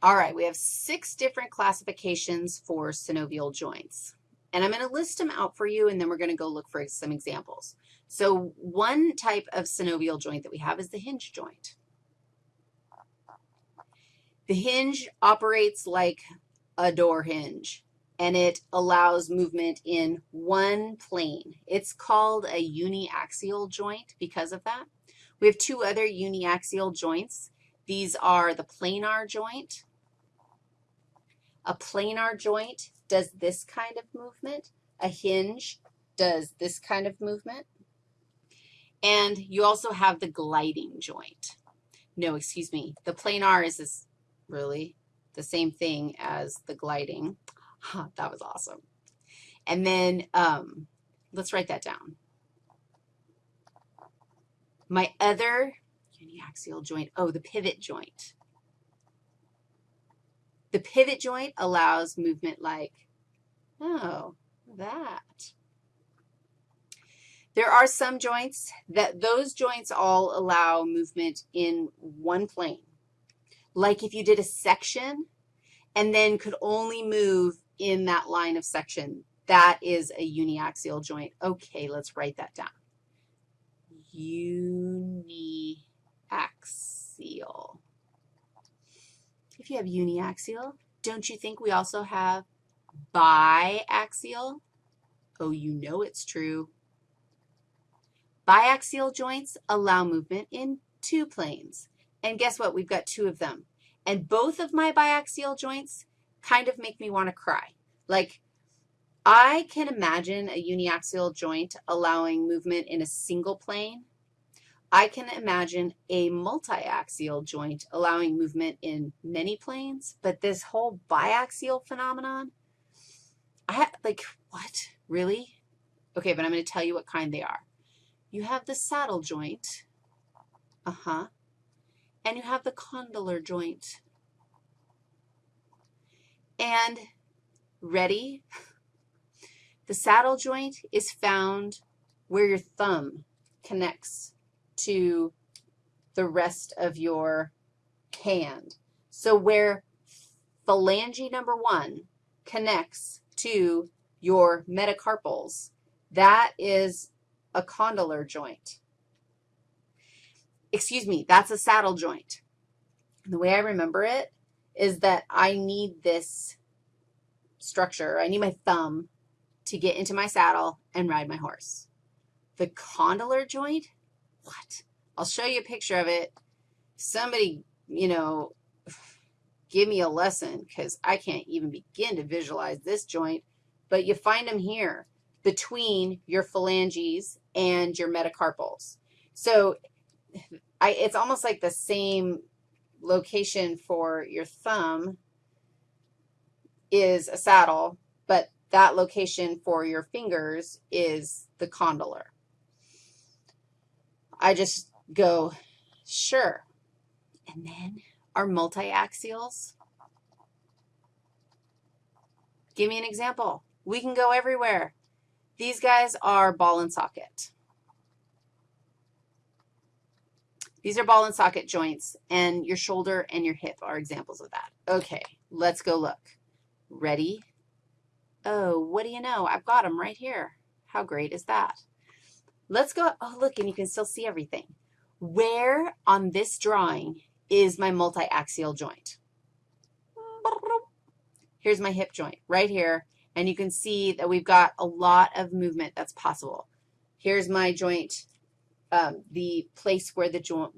All right, we have six different classifications for synovial joints. And I'm going to list them out for you, and then we're going to go look for some examples. So one type of synovial joint that we have is the hinge joint. The hinge operates like a door hinge, and it allows movement in one plane. It's called a uniaxial joint because of that. We have two other uniaxial joints. These are the planar joint. A planar joint does this kind of movement. A hinge does this kind of movement. And you also have the gliding joint. No, excuse me. The planar is this really the same thing as the gliding. Huh, that was awesome. And then um, let's write that down. My other uniaxial joint, oh, the pivot joint. The pivot joint allows movement like, oh, that. There are some joints that those joints all allow movement in one plane. Like if you did a section and then could only move in that line of section, that is a uniaxial joint. Okay, let's write that down. Uniaxial. If you have uniaxial, don't you think we also have biaxial? Oh, you know it's true. Biaxial joints allow movement in two planes. And guess what? We've got two of them. And both of my biaxial joints kind of make me want to cry. Like, I can imagine a uniaxial joint allowing movement in a single plane. I can imagine a multiaxial joint allowing movement in many planes, but this whole biaxial phenomenon, I like, what? Really? Okay, but I'm going to tell you what kind they are. You have the saddle joint, uh-huh, and you have the condylar joint. And ready? The saddle joint is found where your thumb connects to the rest of your hand. So where phalange number one connects to your metacarpals, that is a condylar joint. Excuse me, that's a saddle joint. the way I remember it is that I need this structure. I need my thumb to get into my saddle and ride my horse. The condylar joint, what? I'll show you a picture of it. Somebody, you know, give me a lesson because I can't even begin to visualize this joint, but you find them here between your phalanges and your metacarpals. So I, it's almost like the same location for your thumb is a saddle, but that location for your fingers is the condylar. I just go, sure. And then our multiaxials. Give me an example. We can go everywhere. These guys are ball and socket. These are ball and socket joints, and your shoulder and your hip are examples of that. Okay, let's go look. Ready? Oh, what do you know? I've got them right here. How great is that? Let's go. Oh, look, and you can still see everything. Where on this drawing is my multiaxial joint? Here's my hip joint right here, and you can see that we've got a lot of movement that's possible. Here's my joint, um, the place where the joint,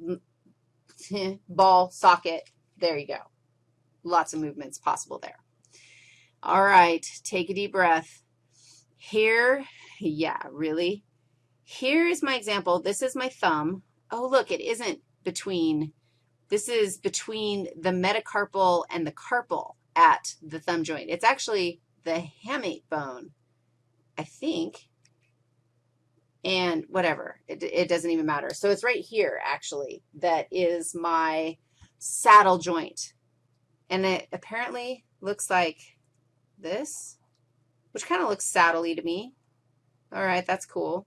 ball, socket, there you go. Lots of movements possible there. All right, take a deep breath. Here, yeah, really? Here is my example. This is my thumb. Oh, look, it isn't between. This is between the metacarpal and the carpal at the thumb joint. It's actually the hamate bone, I think, and whatever. It, it doesn't even matter. So it's right here, actually, that is my saddle joint. And it apparently looks like this, which kind of looks saddly to me. All right, that's cool.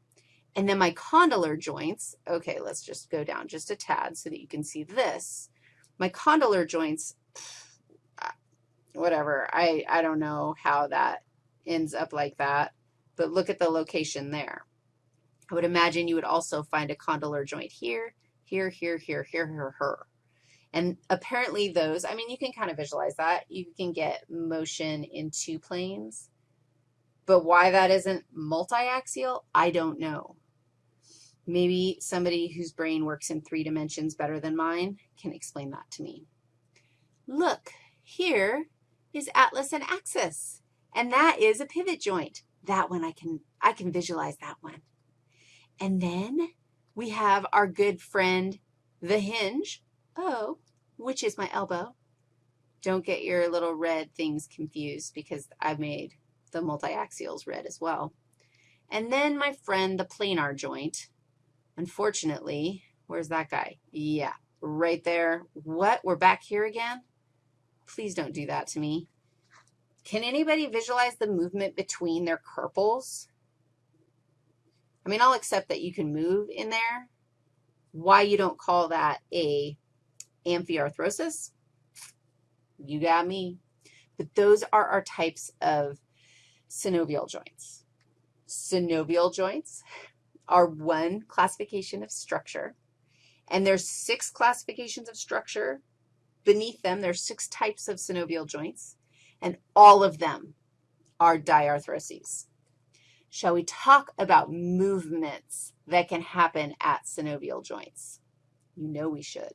And then my condylar joints, okay, let's just go down just a tad so that you can see this. My condylar joints whatever. I, I don't know how that ends up like that, but look at the location there. I would imagine you would also find a condylar joint here, here, here, here, here, here, here. And apparently those, I mean, you can kind of visualize that. You can get motion in two planes, but why that isn't multi-axial, I don't know. Maybe somebody whose brain works in three dimensions better than mine can explain that to me. Look, here is atlas and axis, and that is a pivot joint. That one I can, I can visualize that one. And then we have our good friend, the hinge. Oh, which is my elbow. Don't get your little red things confused because I've made the multiaxials red as well. And then my friend, the planar joint. Unfortunately, where's that guy? Yeah, right there. What? We're back here again? Please don't do that to me. Can anybody visualize the movement between their carpals? I mean, I'll accept that you can move in there. Why you don't call that a amphiarthrosis? You got me. But those are our types of synovial joints. Synovial joints are one classification of structure, and there's six classifications of structure. Beneath them, there's six types of synovial joints, and all of them are diarthroses. Shall we talk about movements that can happen at synovial joints? You know we should.